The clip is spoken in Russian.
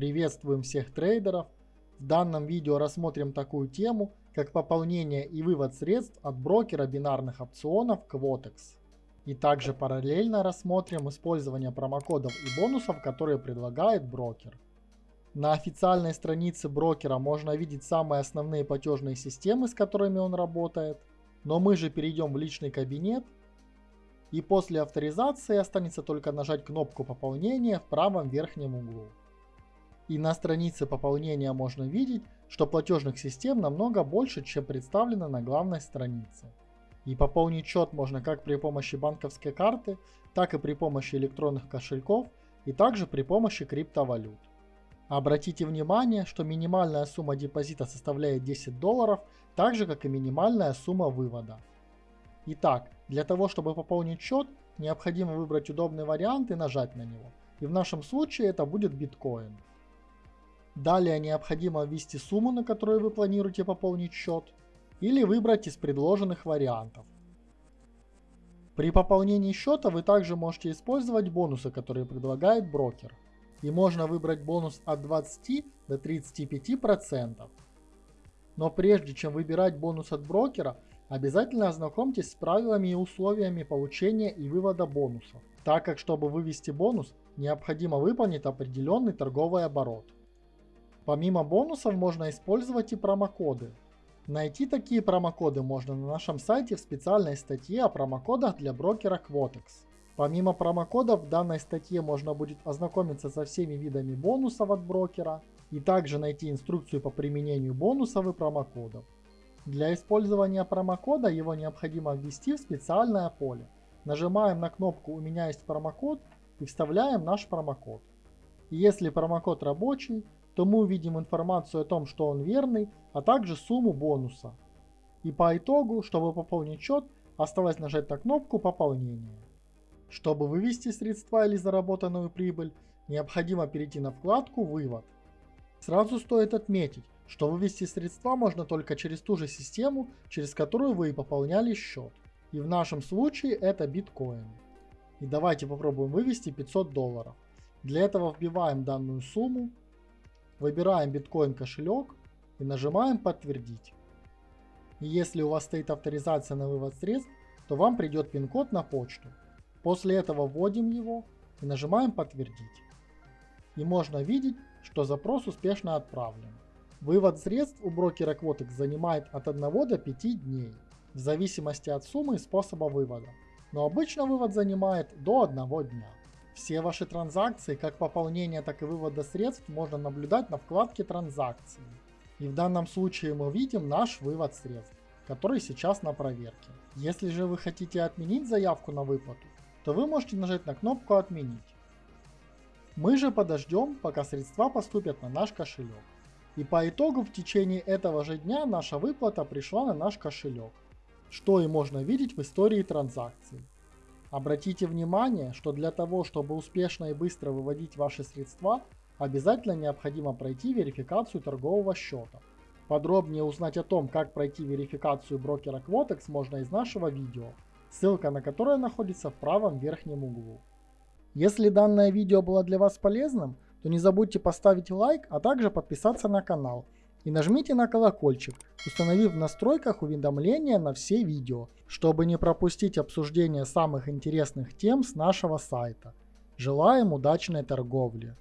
Приветствуем всех трейдеров. В данном видео рассмотрим такую тему, как пополнение и вывод средств от брокера бинарных опционов Quotex. И также параллельно рассмотрим использование промокодов и бонусов, которые предлагает брокер. На официальной странице брокера можно видеть самые основные платежные системы, с которыми он работает. Но мы же перейдем в личный кабинет. И после авторизации останется только нажать кнопку пополнения в правом верхнем углу. И на странице пополнения можно видеть, что платежных систем намного больше, чем представлено на главной странице. И пополнить счет можно как при помощи банковской карты, так и при помощи электронных кошельков и также при помощи криптовалют. Обратите внимание, что минимальная сумма депозита составляет 10 долларов, так же как и минимальная сумма вывода. Итак, для того чтобы пополнить счет, необходимо выбрать удобный вариант и нажать на него. И в нашем случае это будет биткоин. Далее необходимо ввести сумму, на которую вы планируете пополнить счет, или выбрать из предложенных вариантов. При пополнении счета вы также можете использовать бонусы, которые предлагает брокер и можно выбрать бонус от 20 до 35%. Но прежде чем выбирать бонус от брокера, обязательно ознакомьтесь с правилами и условиями получения и вывода бонусов, так как чтобы вывести бонус, необходимо выполнить определенный торговый оборот. Помимо бонусов можно использовать и промокоды. Найти такие промокоды можно на нашем сайте в специальной статье о промокодах для брокера Quotex. Помимо промокодов в данной статье можно будет ознакомиться со всеми видами бонусов от брокера и также найти инструкцию по применению бонусов и промокодов. Для использования промокода его необходимо ввести в специальное поле. Нажимаем на кнопку «У меня есть промокод» и вставляем наш промокод. Если промокод рабочий, то мы увидим информацию о том, что он верный, а также сумму бонуса. И по итогу, чтобы пополнить счет, осталось нажать на кнопку пополнения. Чтобы вывести средства или заработанную прибыль, необходимо перейти на вкладку «Вывод». Сразу стоит отметить, что вывести средства можно только через ту же систему, через которую вы и пополняли счет. И в нашем случае это биткоин. И давайте попробуем вывести 500 долларов. Для этого вбиваем данную сумму, выбираем биткоин кошелек и нажимаем подтвердить. Если у вас стоит авторизация на вывод средств, то вам придет пин-код на почту. После этого вводим его и нажимаем подтвердить. И можно видеть, что запрос успешно отправлен. Вывод средств у брокера Quotex занимает от 1 до 5 дней, в зависимости от суммы и способа вывода. Но обычно вывод занимает до 1 дня. Все ваши транзакции, как пополнения, так и вывода средств, можно наблюдать на вкладке «Транзакции». И в данном случае мы видим наш вывод средств, который сейчас на проверке. Если же вы хотите отменить заявку на выплату, то вы можете нажать на кнопку «Отменить». Мы же подождем, пока средства поступят на наш кошелек. И по итогу в течение этого же дня наша выплата пришла на наш кошелек, что и можно видеть в истории транзакций. Обратите внимание, что для того, чтобы успешно и быстро выводить ваши средства, обязательно необходимо пройти верификацию торгового счета. Подробнее узнать о том, как пройти верификацию брокера Quotex можно из нашего видео, ссылка на которое находится в правом верхнем углу. Если данное видео было для вас полезным, то не забудьте поставить лайк, а также подписаться на канал. И нажмите на колокольчик, установив в настройках уведомления на все видео, чтобы не пропустить обсуждение самых интересных тем с нашего сайта. Желаем удачной торговли!